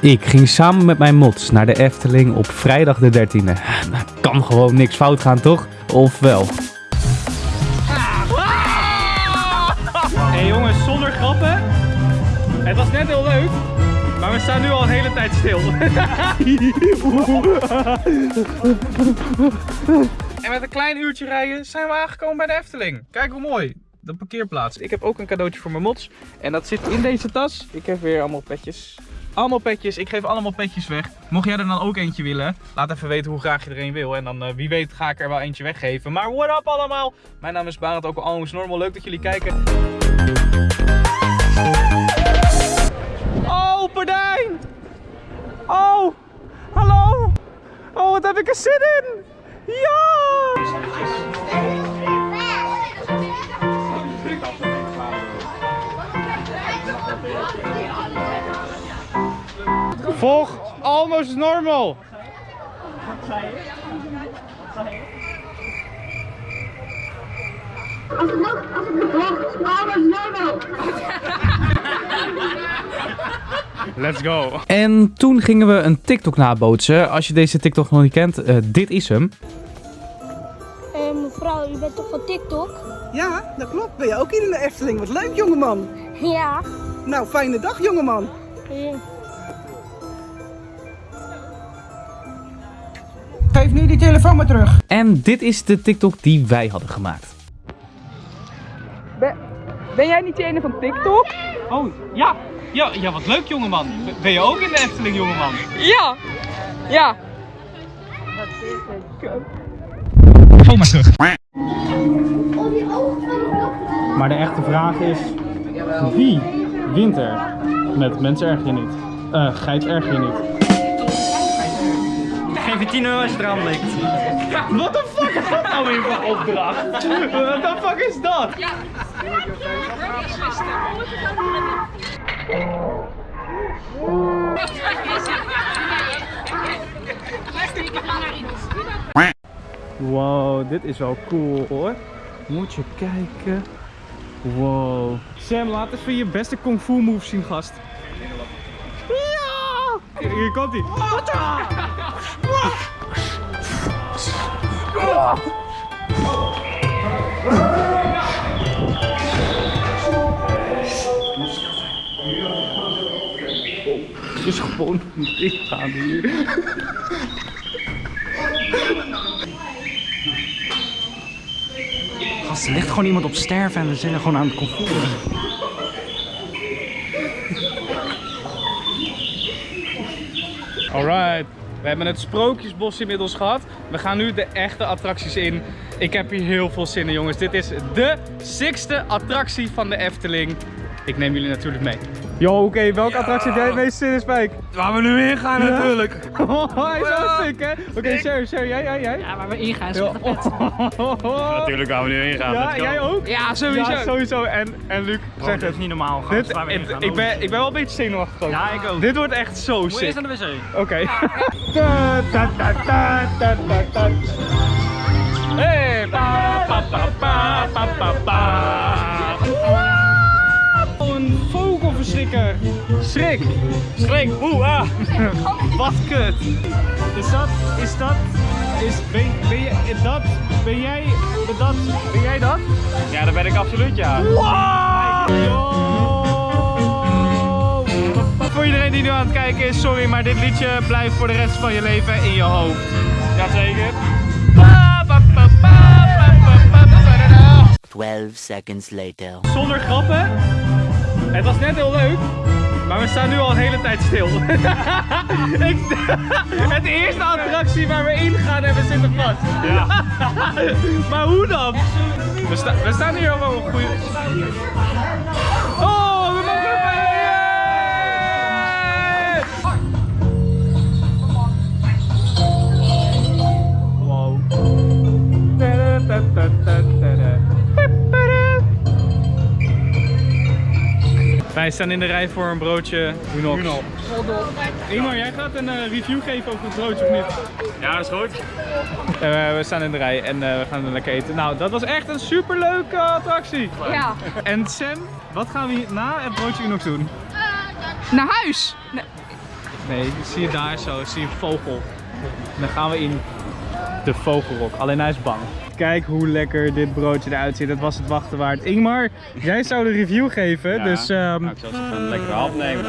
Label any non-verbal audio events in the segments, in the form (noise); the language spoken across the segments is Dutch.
Ik ging samen met mijn mods naar de Efteling op vrijdag de 13e. Nou, kan gewoon niks fout gaan, toch? Of wel? Hé jongens, zonder grappen. Het was net heel leuk, maar we staan nu al een hele tijd stil. en met een klein uurtje rijden zijn we aangekomen bij de Efteling. Kijk hoe mooi. De parkeerplaats. Ik heb ook een cadeautje voor mijn mods. En dat zit in deze tas. Ik heb weer allemaal petjes. Allemaal petjes. Ik geef allemaal petjes weg. Mocht jij er dan ook eentje willen, laat even weten hoe graag je er een wil. En dan eh, wie weet ga ik er wel eentje weggeven. Maar what up allemaal? Mijn naam is Barend, ook al almost normal. Leuk dat jullie kijken. Oh, Pardijn! Oh, hallo! Oh, wat heb ik er zin in! Ja! Volg almost normal! Als het nog, als het nog wacht, alles normal. Let's go! En toen gingen we een TikTok nabootsen. Als je deze TikTok nog niet kent, eh, dit is hem. Eh, mevrouw, u bent toch van TikTok? Ja, dat klopt. Ben je ook hier in de Efteling? Wat leuk, jongeman. Ja. Nou, fijne dag, jongeman. Geef nu die telefoon maar terug. En dit is de TikTok die wij hadden gemaakt. Ben, ben jij niet die ene van TikTok? Oh, ja! Ja, ja wat leuk jongeman. Ben je ook in de Efteling jongeman? Ja. Ja. Kom maar terug. Oh, die ogen van de Maar de echte vraag is, wie wint er met mensen erg je niet? Eh, geit erg je niet. Geef je 10 euro als je eraan blikt. Wat de fuck is dat nou weer voor opdracht? Wat de fuck is dat? Wow, dit is wel cool hoor. Moet je kijken. Wow. Sam, laat even je beste kung fu move zien, gast. Hier komt hij. Het is gewoon niet gaan hier. Gast, er ligt gewoon iemand op sterven en we zijn er gewoon aan het comfort. Alright, we hebben het Sprookjesbos inmiddels gehad. We gaan nu de echte attracties in. Ik heb hier heel veel zin in jongens. Dit is de sixte attractie van de Efteling. Ik neem jullie natuurlijk mee. Yo, oké, welke attractie heb jij het meest zin in, Spijk? Waar we nu in gaan natuurlijk. (laughs) Oh, hij is wel sick, hè? Oké, Sher, Sher, jij, jij, jij? Ja, waar we ingaan is Ja. echt vet. (laughs) Natuurlijk waar we nu in gaan. Ja, jij ook? Ja, sowieso. Ja, sowieso. En, en Luc, Bro, zeg dit het. is niet normaal. Gast, Dit, waar we in gaan. ik, ben, ik ben wel een beetje zenuwachtig ook. Ja, ik ook. Dit wordt echt zo Moet je sick. eerst naar de wc? Oké. (laughs) Wat kut. Is dat, is dat, is, ben, ben je, dat, ben jij, dat, ben jij dat? Ja, dat ben ik absoluut, ja. Wow! Voor iedereen die nu aan het kijken is, sorry, maar dit liedje blijft voor de rest van je leven in je hoofd. Jazeker. Pa, pa, pa, pa, pa, pa, pa, pa, da, da. 12 seconds later. Zonder grappen, het was net heel leuk, maar we staan nu al een hele tijd stil. (laughs) Ik, (laughs) het eerste attractie waar we in gaan en we zitten vast. Ja. (laughs) maar hoe dan? We, sta- we staan hier al een goede... Wij staan in de rij voor een broodje Unox. Ingmar, jij gaat een eh, review geven over het broodje of niet? Ja, dat is goed. Eh, we staan in de rij en eh, we gaan er lekker eten. Nou, dat was echt een superleuke attractie. Ja. En Sam, wat gaan we na het broodje Unox doen? Naar huis. Nee. Nee, zie je daar zo, zie je een vogel. En dan gaan we in de vogelrok. Alleen hij is bang. Kijk hoe lekker dit broodje eruit ziet. Dat was het wachten waard. Ingmar, jij zou de review geven. Dus ehm, Nou, ik zal even een lekkere hap nemen.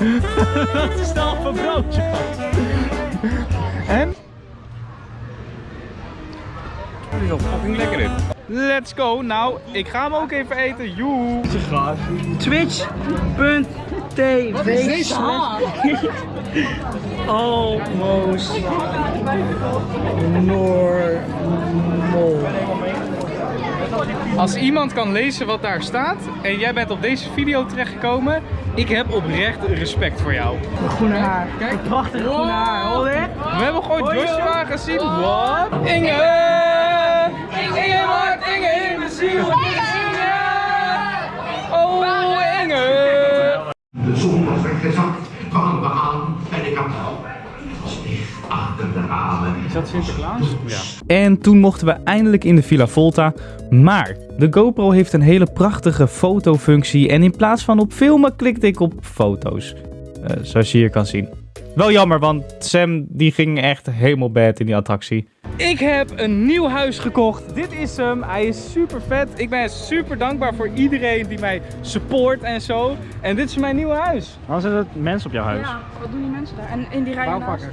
(laughs) dat is de halve broodje. en? Het is wel fucking lekker dit. Let's go. Nou, ik ga hem ook even eten. Joe. Twitch.tv (laughs) Almost normal. Als iemand kan lezen wat daar staat en jij bent op deze video terechtgekomen, ik heb oprecht respect voor jou. Groene haar. Kijk, prachtig groene haar. Hoor dit? We hebben gewoon Joshua gezien. Wat? Inge! Inge maakt Inge in de ziel. Inge! Oh, Inge! Kwamen we aan achter de ramen. Is dat Sinterklaas? Ja. En toen mochten we eindelijk in de Villa Volta. Maar de GoPro heeft een hele prachtige fotofunctie. En in plaats van op filmen klikte ik op foto's. Eh, zoals je hier kan zien. Wel jammer, want Sam die ging echt helemaal bad in die attractie. Ik heb een nieuw huis gekocht. Dit is hem. Hij is super vet. Ik ben super dankbaar voor iedereen die mij support en zo. En dit is mijn nieuwe huis. Waarom dat mensen op jouw huis? Ja, wat doen die mensen daar? En in die rij naast.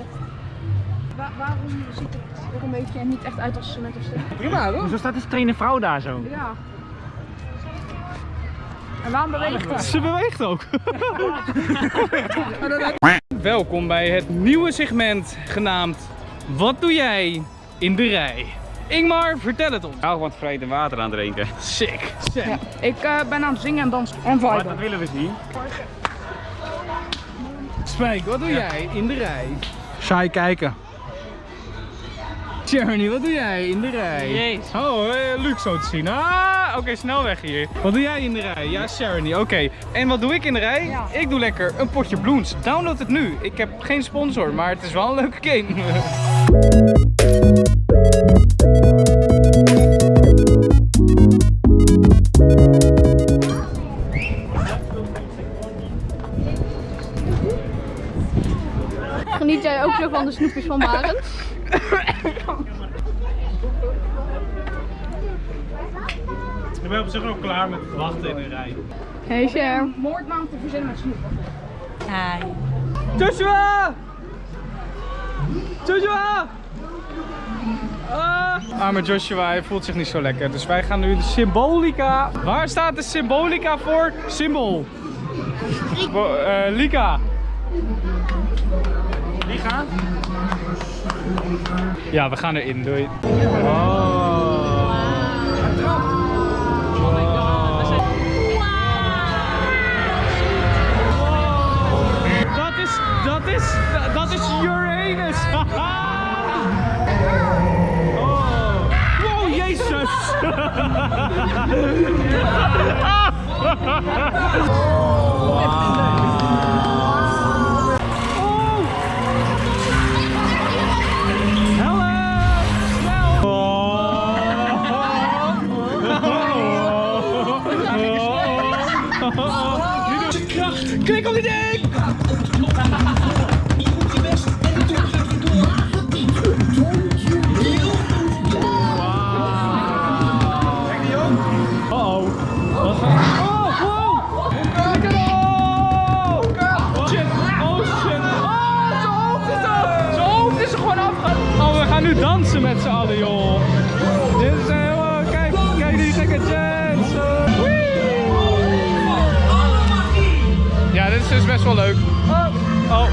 Wa- waarom ziet het er een beetje niet echt uit als cement of steen? Prima, toch? Zo staat die trainde vrouw daar zo. Ja. En waarom beweegt het? Ze beweegt ook. (laughs) (laughs) Welkom bij het nieuwe segment genaamd Wat doe jij in de rij? Ingmar, vertel het ons. Ik hou van het vreten water aan het drinken. Sick. Ja. Ik eh, ben aan het zingen en dansen. En Maar viben. dat willen we zien. Spijk, wat doe jij in de rij? Saai kijken. Journey, wat doe jij in de rij? Jezus. Oh, eh, Luc zo te zien. Ah, oké, snel weg hier. Wat doe jij in de rij? Ja, Sharoney, oké. En wat doe ik in de rij? Ja. Ik doe lekker een potje bloens. Download het nu. Ik heb geen sponsor, maar het is wel een leuke game. Geniet jij ook zo van de snoepjes van Barend? Ik ben op zich ook klaar met wachten in de rij. Hey Cher. Moordnaam te verzinnen met snoep. Joshua! Joshua! Ah. Arme Joshua, hij voelt zich niet zo lekker. Dus wij gaan nu de Symbolica. Waar staat de Symbolica voor? Symbool. Bo- eh, Lika. Lika? Ja, we gaan erin. Doei. Oh. Oh. Klik op die ding! Uh-oh. Best wel leuk. Oh, oh.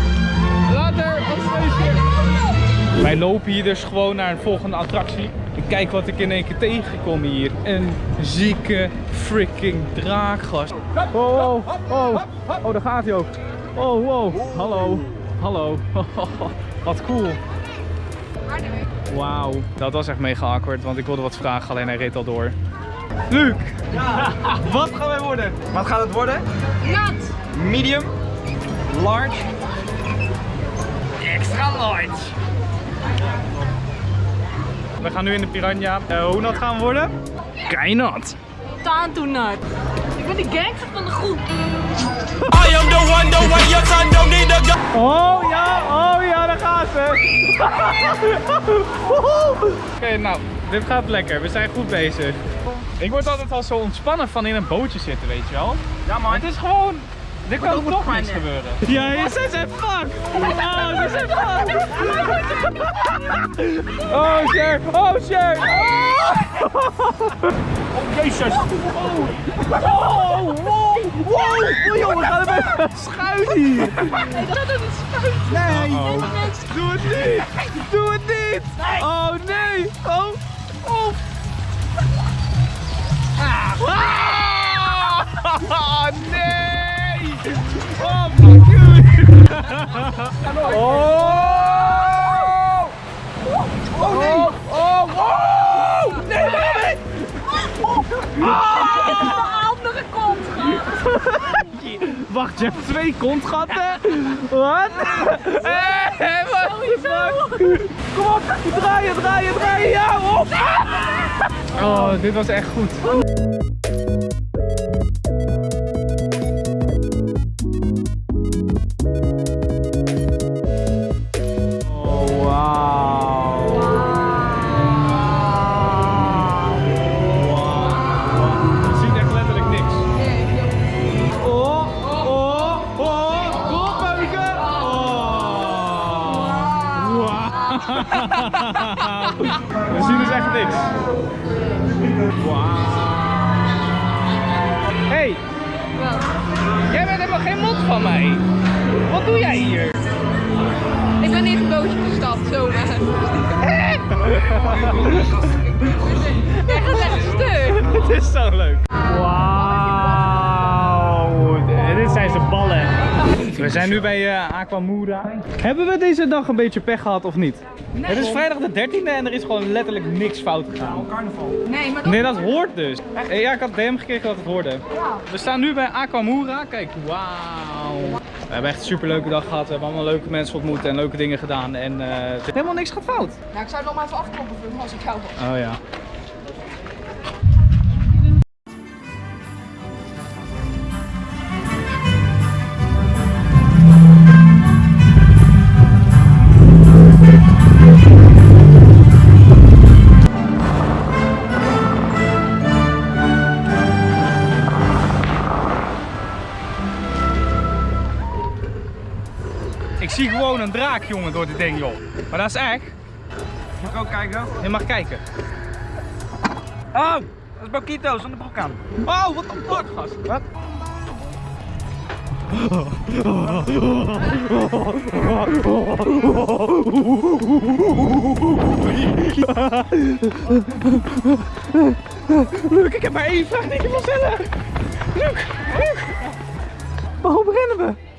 Later, op feestje. Wij lopen hier dus gewoon naar een volgende attractie. En kijk wat ik in één keer tegenkom hier. Een zieke freaking draakgast. Oh, oh, oh. Oh, daar gaat hij ook. Oh, wow. Hallo. Hallo. (laughs) Wat cool. Wauw. Dat was echt mega awkward, want ik wilde wat vragen, alleen hij reed al door. Luc! (laughs) Wat gaan wij worden? Wat gaat het worden? Nat. Medium? Large? Extra large. We gaan nu in de Piranha. Eh, hoe nat gaan we worden? Keinat. Taantoenat. Ik ben de gangster van de groep. Oh ja, oh ja, daar gaat ze. (laughs) Oké, nou, dit gaat lekker. We zijn goed bezig. Ik word altijd al zo ontspannen van in een bootje zitten, weet je wel. Ja, maar het is gewoon... Er kan toch niks gebeuren. Ja, ze zijn fuck! Oh, ze zijn fuck! Oh, shit! Oh, shit! Oh, jezus! Oh, oh, wow, wow! Oh, jongen, we gaan even schuin hier! Nee, dat is een spuit. Nee! Doe het niet! Doe het niet! Oh nee! Oh! Oh! Ah! (laughs) nee! Oh! Oh nee! Oh! Oh! Nee, nee! andere kont. Wacht, je hebt twee kontgatten? Wat? Hé, wat de fuck? Kom op, draaien, draaien, draaien, ja, op! Oh, dit was echt goed. Wat doe jij hier? Ik ben in een bootje gestapt, zo. Jij gaat echt stuk. Het is zo leuk. Wauw. Dit zijn zijn ballen. We zijn nu bij eh, Aquamura. Hebben we deze dag een beetje pech gehad of niet? Het is vrijdag de 13e en er is gewoon letterlijk niks fout gegaan. Nee, maar dat... Nee, dat hoort dus. Ja, ik had DM gekregen dat het hoorde. We staan nu bij Aquamura. Kijk, wauw. We hebben echt een super leuke dag gehad. We hebben allemaal leuke mensen ontmoet en leuke dingen gedaan. En is helemaal niks gaat fout. Nou, ik zou nog maar even afkloppen als ik jou was. Oh ja. Ik zie gewoon een draak, jongen, door dit ding, joh. Maar dat is echt. Mag ik ook kijken? Je mag kijken. Oh, dat is Bokito zonder broek aan. Oh, wat een fuck, gast. Wat? Luc, ik heb maar één vraag die je stellen. Luc, Luc. Waarom rennen we?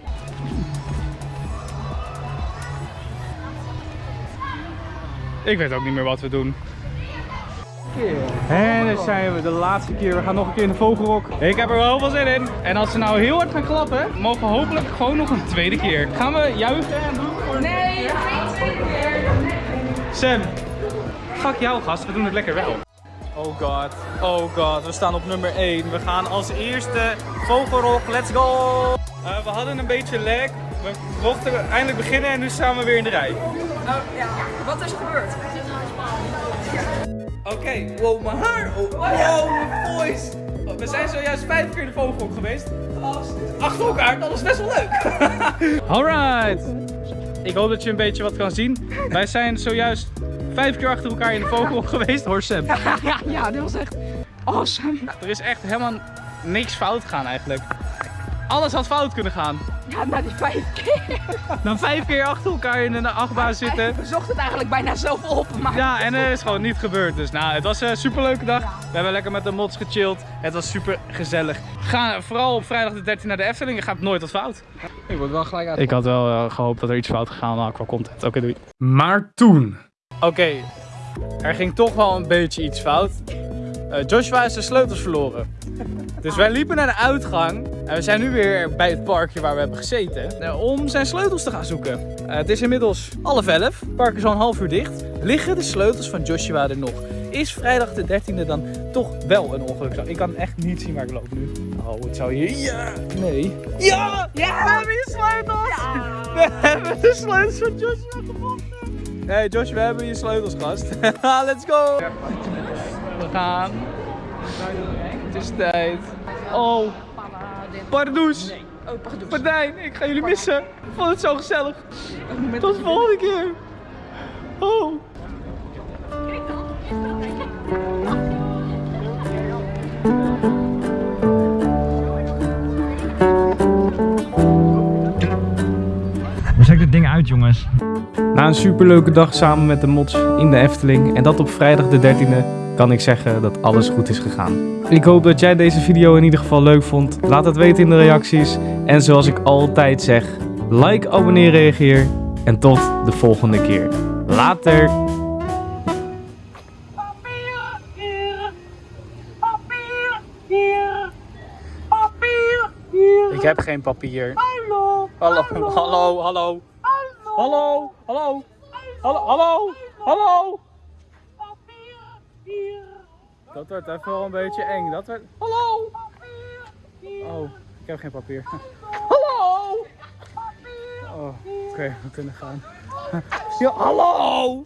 Ik weet ook niet meer wat we doen. En dan zijn we de laatste keer. We gaan nog een keer in de vogelrok. Ik heb er wel heel veel zin in. En als ze nou heel hard gaan klappen, mogen we hopelijk gewoon nog een tweede keer. Gaan we juichen en doen voor een Nee, geen tweede keer. Sam, fuck jou gast, we doen het lekker wel. Oh god, oh god, we staan op nummer 1. We gaan als eerste vogelrok, let's go! Eh, we hadden een beetje lag, we mochten eindelijk beginnen en nu staan we weer in de rij. Oh, ja. Wat is er gebeurd? Oké, wow, mijn haar. Oh, wow, mijn voice. Oh, We zijn zojuist vijf keer in de vogelhok geweest. Achter elkaar, dat is best wel leuk. (laughs) Alright. Ik hoop dat je een beetje wat kan zien. Wij zijn zojuist vijf keer achter elkaar in de vogelhok geweest. Hoor Sam. Ja, ja, dat was echt awesome. Er is echt helemaal niks fout gegaan eigenlijk. Alles had fout kunnen gaan. Ja, na die vijf keer. Dan vijf keer achter elkaar in een achtbaan zitten. We zochten het eigenlijk bijna zelf op, maar... Ja, en er is gewoon niet gebeurd. Dus nou, het was een super leuke dag. We hebben lekker met de mods gechilled. Het was super gezellig. Ga vooral op vrijdag de 13 naar de Efteling. Er gaat nooit wat fout. Ik word wel gelijk uit. Ik had wel eh, gehoopt dat er iets fout gegaan was qua content. Oké, doei. Maar toen. Oké, er ging toch wel een beetje iets fout. Eh, Joshua is de sleutels verloren. Dus wij liepen naar de uitgang en we zijn nu weer bij het parkje waar we hebben gezeten eh, om zijn sleutels te gaan zoeken. Eh, het is inmiddels half elf, het park is al een half uur dicht. Liggen de sleutels van Joshua er nog? Is vrijdag de 13e dan toch wel een ongeluk? Ik kan echt niet zien waar ik loop nu. Oh, het zou hier... Ja! Nee. Ja! Ja! We hebben je sleutels! We hebben de sleutels van Joshua gevonden! Hey Josh, we hebben je sleutels, gast. (laughs) Let's go! Gaan. Het is tijd. Oh, pardoes! Oh, pardon. Martijn, ik ga jullie missen. Ik vond het zo gezellig. Tot de volgende keer. Oh. Zet ik dit ding uit, jongens? Na een superleuke dag samen met de mods in de Efteling en dat op vrijdag de 13e, kan ik zeggen dat alles goed is gegaan. Ik hoop dat jij deze video in ieder geval leuk vond. Laat het weten in de reacties. En zoals ik altijd zeg, like, abonneer, reageer. En tot de volgende keer. Later! Ik heb geen papier. Hallo. Hallo. Hallo. Hallo. Hallo. Hallo. Hallo. Hallo. Hallo. Dat wordt even wel een beetje eng. Dat werd... Hallo. Oh, ik heb geen papier. Hallo. Oh, oké, we kunnen gaan. Ja, hallo.